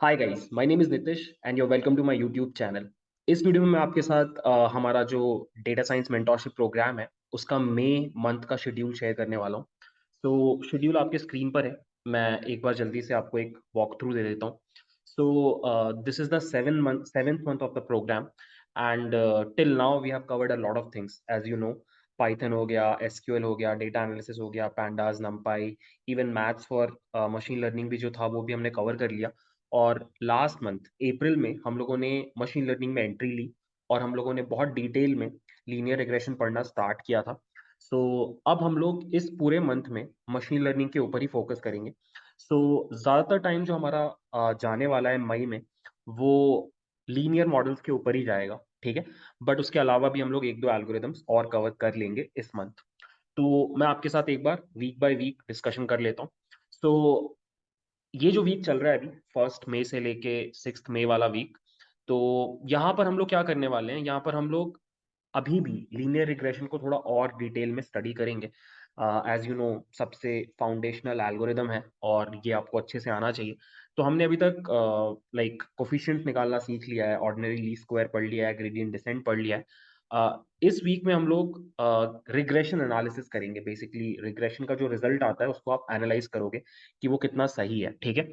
Hi guys my name is Nitish and you welcome to my YouTube channel. इस video में मैं आपके साथ अ, हमारा जो डेटा साइंस मेंटरशिप प्रोग्राम है, उसका मई मंथ का शेड्यूल शेयर करने वाला हूँ। तो शेड्यूल आपके स्क्रीन पर है। मैं एक बार जल्दी से आपको एक वॉक थ्रू दे देता हूँ। So this is the 7 month 7th month of the programme and till now we have covered a lot of things as you know Python हो गया, एसक्यूएल हो गया, डेटा एनालिसिस हो गया, pandas, NumPy, even maths for machine learning भी जो था वो भी हमने कवर कर लिया। और लास्ट मंथ अप्रैल में हम लोगों ने मशीन लर्निंग में एंट्री ली और हम लोगों ने बहुत डिटेल में लीनियर रिग्रेशन पढ़ना स्टार्ट किया था। सो so, अब हम लोग इस पूरे मंथ में मशीन लर्निंग के ऊपर ही फोकस करेंगे। सो so, ज़्यादातर टाइम जो हमारा जाने वाला है मई में वो लीनियर मॉडल्स के ऊपर ही जाएगा ठीक है? बट उसके अलावा भी हम लोग एक दो एल्गोरिदम्स और कवर कर लेंगे इस मंथ तो मैं आपके साथ एक बार वीक बाय वीक डिस्कशन कर लेता हूँ। सो ये जो वीक चल रहा है अभी फ़र्स्ट मई से लेके सिक्स मई वाला वीक तो यहाँ पर हम लोग क्या करने वाले हैं? यहाँ पर हम लोग अभी भी लीनियर रिग्रेशन को थोड़ा और डिटेल में स्टडी करेंगे। एज यू नो सबसे फाउंडेशनल एल्गोरिदम है और ये आपको अच्छे से आना चाहिए। तो हमने अभी तक लाइक कोफिशिएंट निकालना सीख लिया है ऑर्डिनरी ली स्क्वायर पढ़ लिया है ग्रेडियंट डिसेंट पढ़ लिया है। इस वीक में हम लोग रिग्रेशन एनालिसिस करेंगे। बेसिकली रिग्रेशन का जो रिज़ल्ट आता है उसको आप एनालाइज करोगे कि वो कितना सही है ठीक है?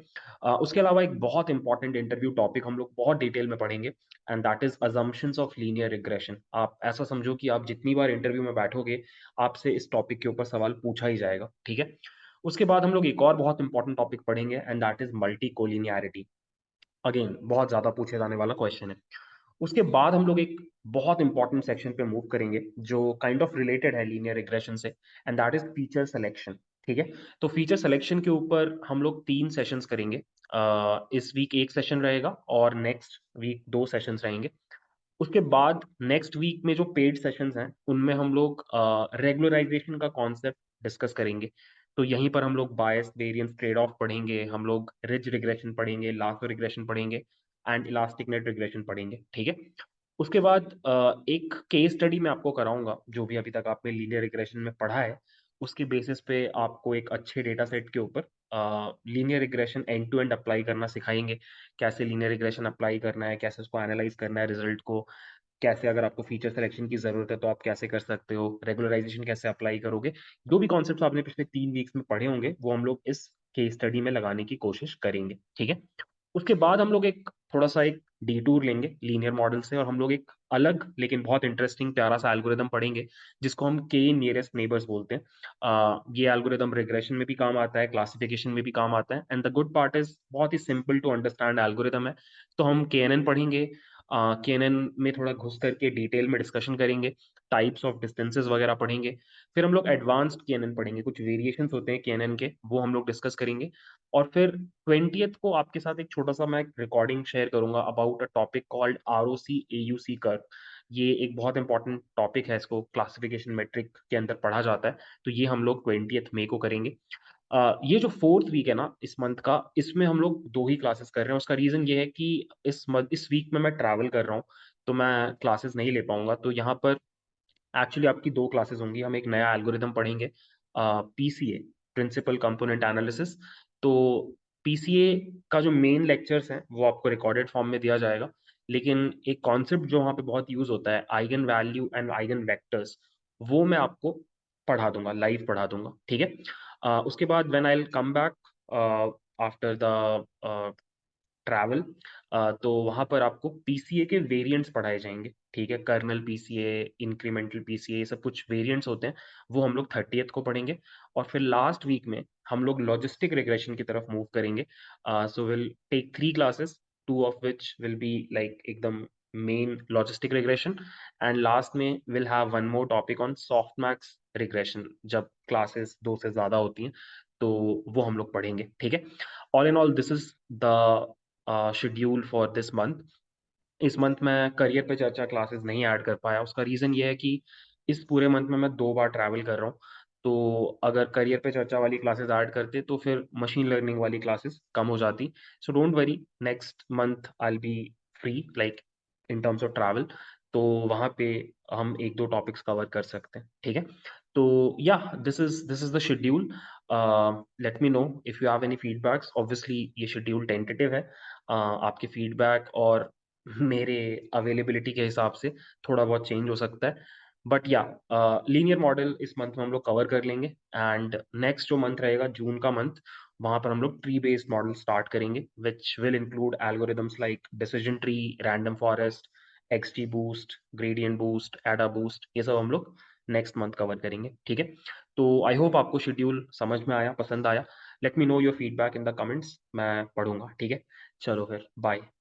अ, उसके अलावा एक बहुत इंपॉर्टेंट इंटरव्यू टॉपिक हम लोग बहुत डिटेल में पढ़ेंगे and that is assumptions of linear regression आप ऐसा समझो कि आप जितनी बार इंटरव्यू में बैठोगे आपसे इस टॉपिक के ऊपर सवाल पूछा ही जाएगा ठीक है? उसके बाद हम लोग एक और बहुत इंपॉर्टेंट टॉपिक पढ़ेंगे and that is multicollinearity again बहुत ज़्यादा पूछे जाने वाला क्वेश्चन है। उसके बाद हम लोग एक बहुत इंपॉर्टेंट सेक्शन पे मूव करेंगे जो काइंड ऑफ़ रिलेटेड है लीनियर रिग्रेशन से and that is feature selection ठीक है? तो फीचर सिलेक्शन के ऊपर हम लोग तीन सेशंस करेंगे। अ, इस वीक एक सेशन रहेगा और नेक्स्ट वीक दो सेशंस रहेंगे। उसके बाद नेक्स्ट वीक में जो पेड सेशंस हैं उनमें हम लोग रेगुलराइजेशन uh, का कॉन्सेप्ट डिस्कस करेंगे। तो यहीं पर हम लोग बायस वेरिएंस ट्रेड ऑफ़ पढ़ेंगे हम लोग रिज रिग्रेशन पढ़ेंगे लासो रिग्रेशन पढ़ेंगे। एंड इलास्टिक नेट रिग्रेशन पढ़ेंगे, ठीक है? उसके बाद एक केस स्टडी मैं आपको कराऊँगा, जो भी अभी तक आपने लीनियर रिग्रेशन में पढ़ा है, उसके बेसिस पे आपको एक अच्छे डेटा सेट के ऊपर linear regression end to end apply करना सिखाएँगे। कैसे लीनियर रिग्रेशन अप्लाई करना है, कैसे उसको एनालाइज करना है रिज़ल्ट को, कैसे अगर आपको फीचर सिलेक्शन की ज़रूरत है तो आप कैसे कर सकते हो रेगुलराइजेशन कैसे अप्लाई करोगे, जो भी कॉन्सेप्ट आपने पिछले तीन वीक्स में पढ़े होंगे, वो हम लोग इस केस स्टडी में लगाने की कोशिश करेंगे, ठीक है? उसके बाद हम लोग एक थोड़ा-सा एक डिटूर लेंगे लीनियर मॉडल से और हम लोग एक अलग लेकिन बहुत इंटरेस्टिंग प्यारा-सा एल्गोरिदम पढ़ेंगे, जिसको हम के नियरेस्ट नेबर्स बोलते हैं। आ, ये एल्गोरिदम रिग्रेशन में भी काम आता है, क्लासिफिकेशन में भी काम आता है and the good part is बहुत ही सिंपल टू अंडरस्टैंड एल्गोरिदम है। तो हम केएनएन पढ़ेंगे के में थोड़ा घुस करके डिटेल में डिस्कशन करेंगे, टाइप्स ऑफ़ डिस्टेंसेज वगैरह पढ़ेंगे। फिर हम लोग एडवांस्ड केएनएन पढ़ेंगे, कुछ वेरिएशंस होते हैं केएनएन के, वो हम लोग डिस्कस करेंगे और फिर 20th को आपके साथ एक छोटा-सा मैं रिकॉर्डिंग शेयर करूँगा about a topic called R O C A U C curve. ये एक बहुत इंपॉर्टेंट टॉपिक है, इसको क्लासिफिकेशन मेट्रिक के अंदर पढ़ा जाता है, तो ये हम लोग 20th मे को करेंगे। अ, ये जो फोर्थ वीक है ना इस मंथ का, इसमें हम लोग दो ही क्लासेस कर रहे हैं। उसका रीज़न ये है कि इस मंथ इस वीक में मैं ट्रैवल कर रहा हूँ, तो मैं क्लासेस नहीं ले पाऊँगा तो यहाँ पर एक्चुअली आपकी दो क्लासेस होंगी। हम एक नया एल्गोरिदम पढ़ेंगे पीसीए प्रिंसिपल कंपोनेंट एनालिसिस। तो पीसीए का जो मेन लेक्चर्स हैं, वो आपको रिकॉर्डेड फॉर्म में दिया जाएगा। लेकिन एक कॉन्सेप्ट जो वहाँ पे बहुत यूज़ होता है, eigen value and eigen vectors, वो मैं आपको पढ़ा दूँगा लाइव पढ़ा दूँगा ठीक है? अ, उसके बाद when I come back after the travel तो वहाँ पर आपको पीसीए के वेरिएंट्स पढ़ाए जाएँगे ठीक है? कर्नेल पीसीए, इंक्रीमेंटल पीसीए ये सब कुछ वेरिएंट्स होते हैं, वो हम लोग 30th को पढ़ेंगे और फिर लास्ट वीक में हम लोग लॉजिस्टिक रिग्रेशन की तरफ़ मूव करेंगे। So will take 3 classes, 2 of which will be like एकदम main logistic regression and last में will have one more topic on softmax regression जब क्लासेस दो से ज़्यादा होती हैं, तो वो हम लोग पढ़ेंगे, ठीक है? All in all this is the schedule for this month इस मंथ मैं करियर पे चर्चा क्लासेस नहीं ऐड कर पाया। उसका रीज़न ये है कि इस पूरे मंथ में मैं दो बार ट्रैवल कर रहा हूँ। तो अगर करियर पे चर्चा वाली क्लासेस ऐड करते तो फिर मशीन लर्निंग वाली क्लासेस कम हो जाती। So don't worry next month I be free like in terms of travel तो वहाँ पे हम एक दो टॉपिक्स कवर कर सकते हैं, ठीक है? तो या this is this is the schedule let me know if you have any feedbacks obviously ये शेड्यूल टेंटेटिव है. Uh, आपके फीडबैक और मेरे अवेलेबिलिटी के हिसाब से थोड़ा बहुत चेंज हो सकता है. बट या लीनियर मॉडल इस मंथ में हम लोग कवर कर लेंगे एंड नेक्स्ट जो मंथ रहेगा जून का मंथ वहाँ पर हम लोग ट्री बेस्ड मॉडल स्टार्ट करेंगे which will include algorithms like decision tree random forest XT boost gradient boost ada boost ये सब हम लोग नेक्स्ट मंथ कवर करेंगे, ठीक है? तो आई होप आपको शेड्यूल समझ में आया, पसंद आया। Let me know your feedback in the comments मैं पढ़ूँगा, ठीक है? चलो फिर बाय